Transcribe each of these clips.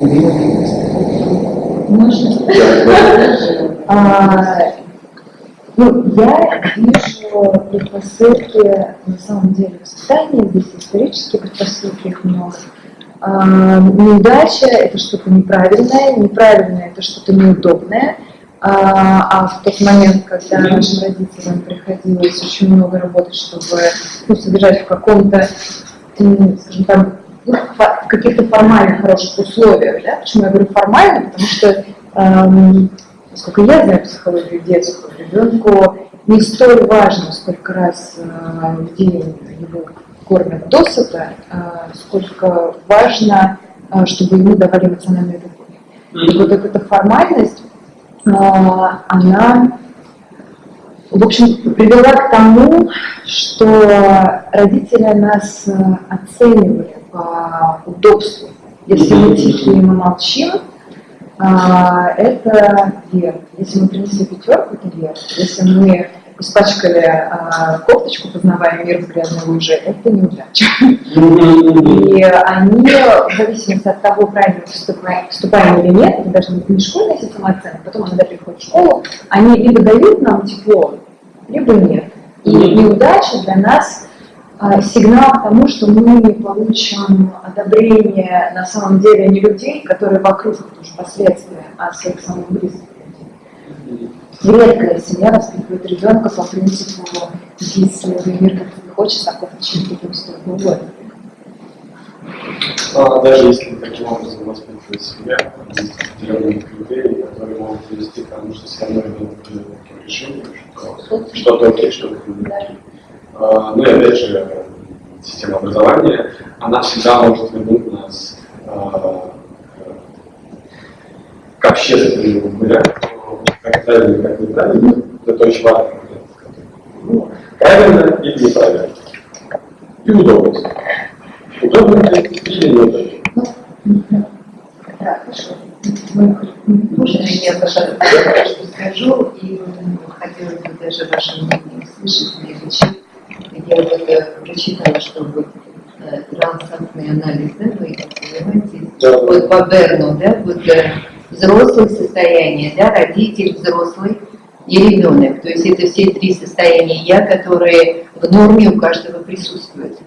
Можно? А, ну, я вижу предпосылки, на самом деле, воспитания, здесь исторические предпосылки, их много. А, неудача – это что-то неправильное, неправильное – это что-то неудобное. А, а в тот момент, когда нашим родителям приходилось очень много работать, чтобы ну, содержать в каком-то, скажем так, ну, в каких-то формально хороших условиях. Да? Почему я говорю формально? Потому что, эм, насколько я знаю психологию детскую, ребенку не столь важно, сколько раз э, в день его кормят досыта, э, сколько важно, э, чтобы ему давали эмоциональную любовь. И вот эта формальность, э, она в общем, привела к тому, что родители нас э, оценивали по удобству. Если мы тихие мы молчим, а, это вверх. Если мы принесли пятерку, это вверх. Если мы испачкали а, кофточку, познавая мир в грязной луже, это неудача. И они, в зависимости от того, правильно поступаем, поступаем или нет, это быть не школьная система оценок, потом она приходит в школу, они либо дают нам тепло, либо нет. И неудача для нас сигнал к тому, что мы не получим одобрение на самом деле не людей, которые вокруг, тоже последствия, а своих самых близких людей. Редкая семья воспитывает ребенка по принципу «если мир как тебе хочется, так как чем ты столько угодно». А даже если таким образом воспитывать себя, есть определенные критерии, которые могут привести к тому, что все равно ребенок придет к таким решениям, что что-то окей, что-то не окей. А, ну и опять же, система образования, она всегда может вернуть нас а, к общественному гулянию, как правильно, как неправильно, это очень важно. Ну, правильно или неправильно. И удобность. Удобно или неудобно. Да, хорошо. Можно я пожалуйста, скажу, и хотелось бы даже ваше мнение услышать, прежде чем я вот это прочитала, что вот э, трансактный анализ, да, вы понимаете, Да. вот по Берну, да, вот э, взрослое состояние, да, родитель взрослый и ребенок. То есть это все три состояния я, которые в норме у каждого присутствуют.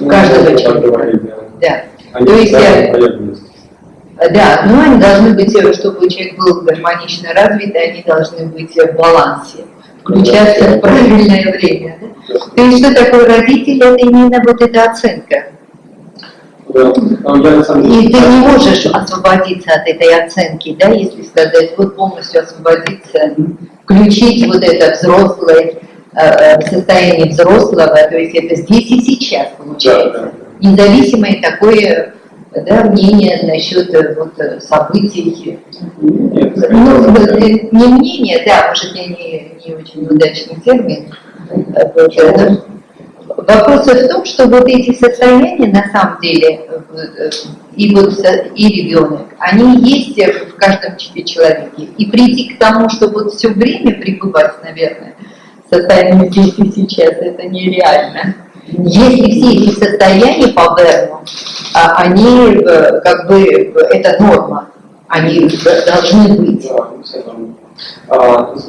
У каждого Ну, человека. так говорить, да. Да. То есть, э, полезны. Да, но они должны быть, э, чтобы человек был гармонично развит, они должны быть в балансе, включаться в правильное время. Да? То есть что такое родитель, это именно вот эта оценка. Да. Деле... И ты не можешь освободиться от этой оценки, да, если сказать, вот полностью освободиться, включить вот это взрослое, э, э, состояние взрослого, то есть это здесь и сейчас Да, получается. да. Независимое такое да, мнение насчет э, вот, событий. Нет, Ну, не мнение, да, может, я не, не очень удачный термин. Э, Вопрос в том, что вот эти состояния на самом деле, э, и вот и ребенок, они есть в каждом человеке. И прийти к тому, что вот все время пребывать, наверное, в состоянии здесь и сейчас, это нереально. Если все эти состояния по Берну, а, они э, как бы, это норма, они должны быть.